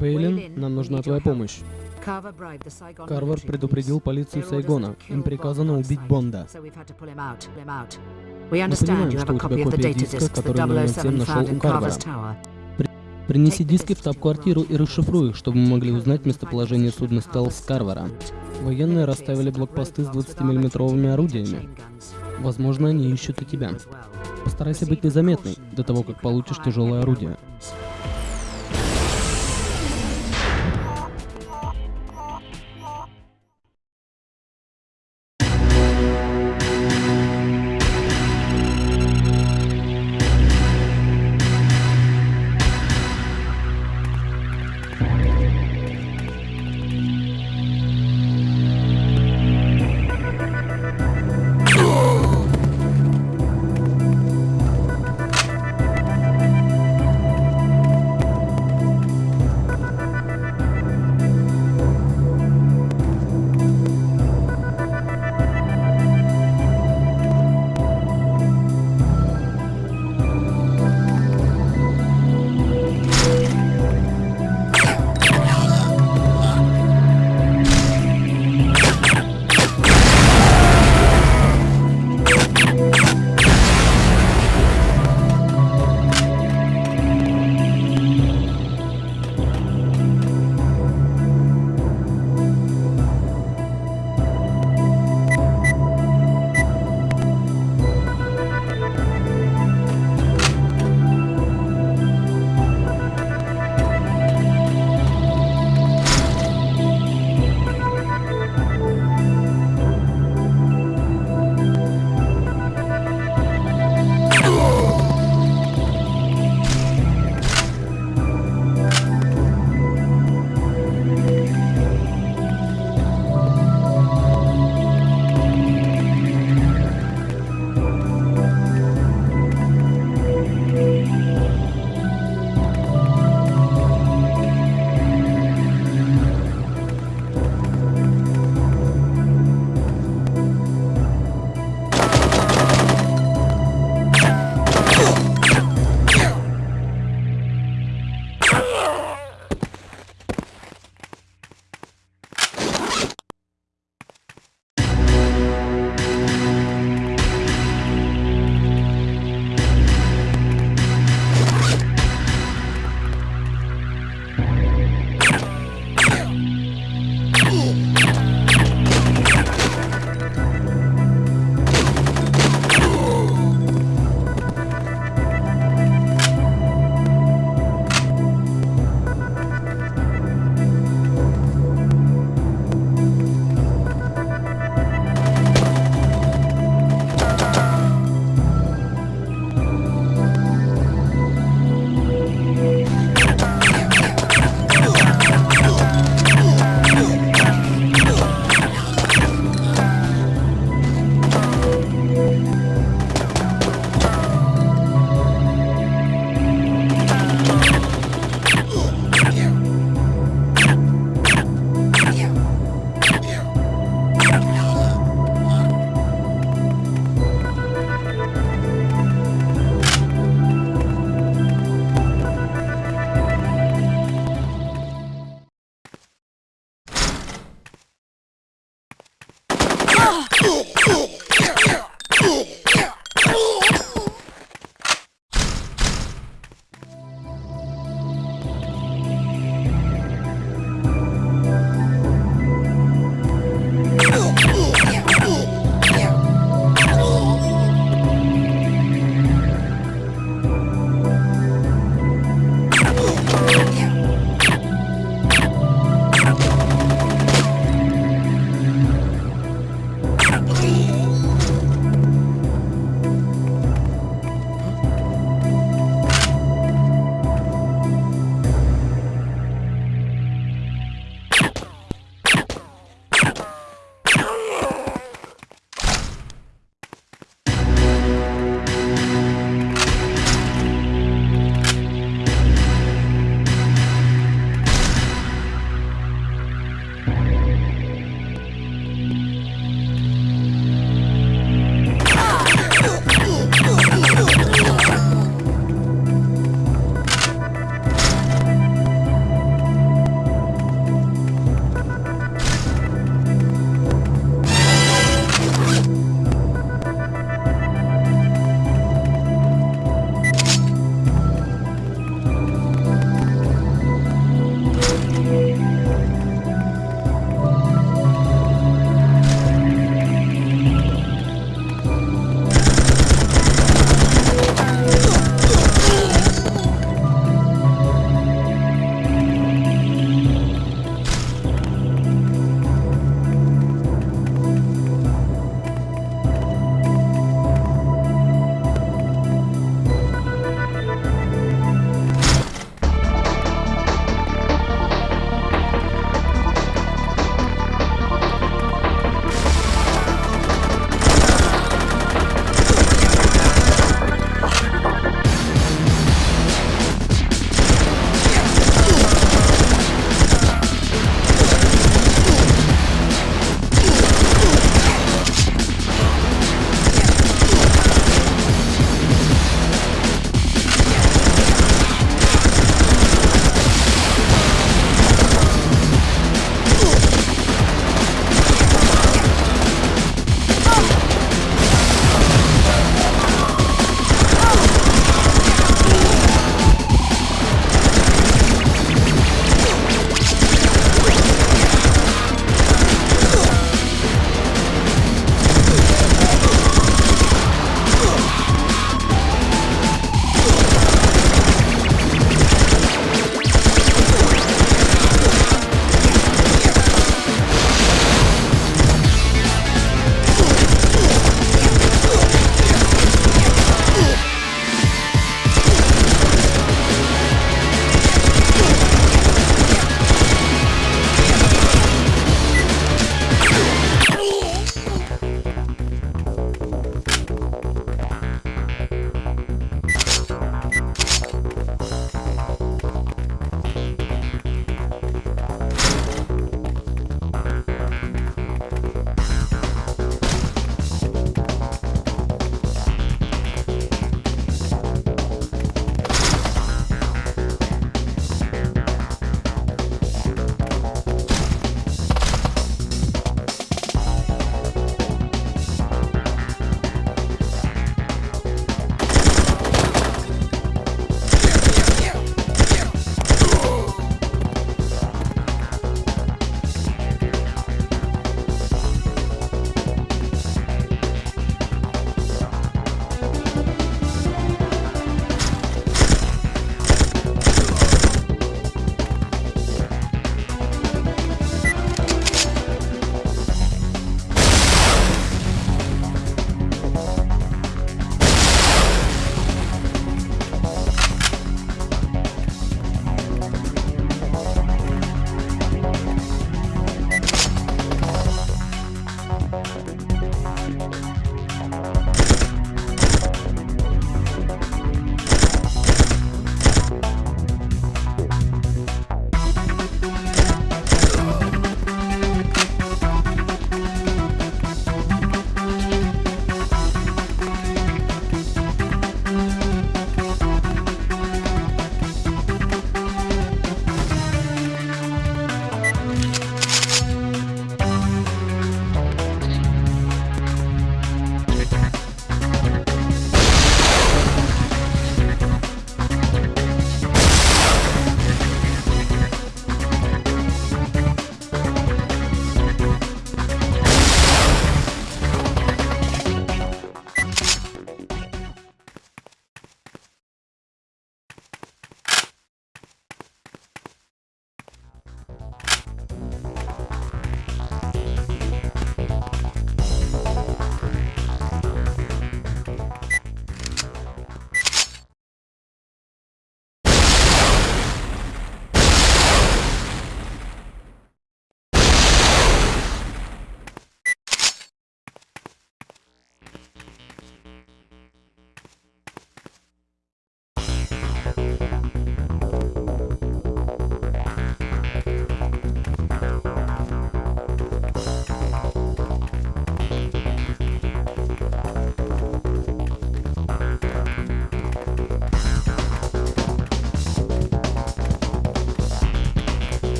Вейлин, нам нужна твоя помощь. Карвар предупредил полицию Сайгона. Им приказано убить Бонда. Мы понимаем, что у тебя копия диска, который 007 нашел у Карвара. При- Принеси диски в штаб-квартиру и расшифруй их, чтобы мы могли узнать местоположение судна Стелс Карвара. Военные расставили блокпосты с 20-миллиметровыми орудиями. Возможно, они ищут и тебя. Постарайся быть незаметной до того, как получишь тяжелое орудие.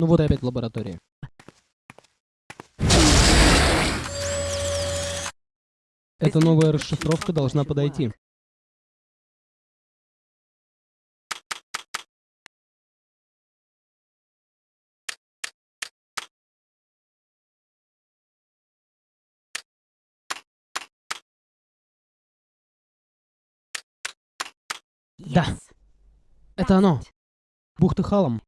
Ну вот и опять лаборатория. Эта новая расшифровка должна подойти. Да. Это оно. Бухта Халам.